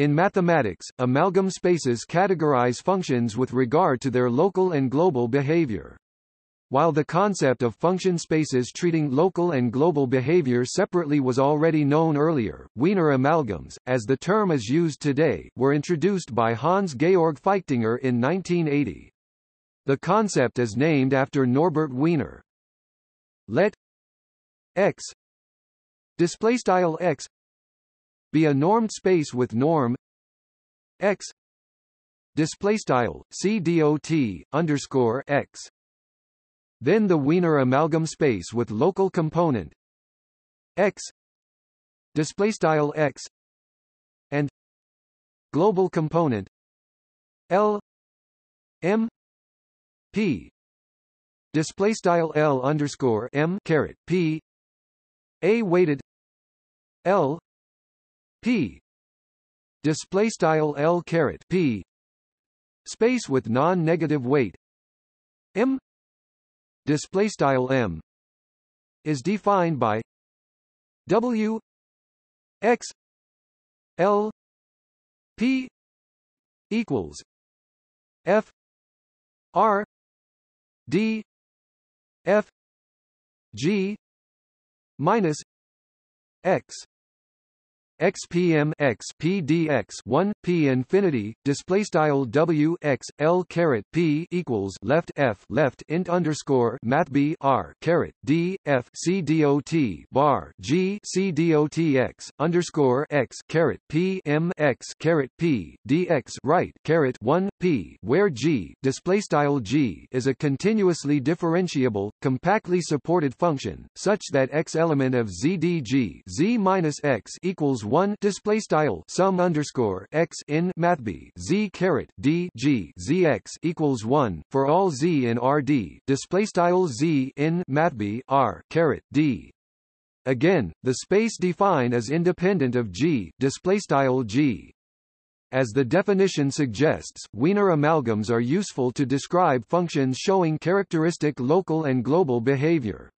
In mathematics, amalgam spaces categorize functions with regard to their local and global behavior. While the concept of function spaces treating local and global behavior separately was already known earlier, Wiener amalgams, as the term is used today, were introduced by Hans-Georg Feichtinger in 1980. The concept is named after Norbert Wiener. Let X display style X be a normed space with norm X display style CDOT underscore X. Then the Wiener amalgam space with local component x display style x and global component l m p display style l underscore m caret p a weighted l p. Display style l caret p. Space with non-negative weight. M. Display style m is defined by w x l p equals f r d f g minus x xpm x pdx 1 p infinity display style w x l caret p equals left f left int underscore math b r caret d f c dot bar g c dot x underscore x caret p m x caret p dx right caret 1 p where g display style g is a continuously differentiable compactly supported function such that x element of zdg z minus x equals 1 display style sum underscore x in mathb z caret d g z x equals 1 for all z in rd display style z in mathb r caret d again the space defined is independent of g display style g as the definition suggests, Wiener amalgams are useful to describe functions showing characteristic local and global behavior.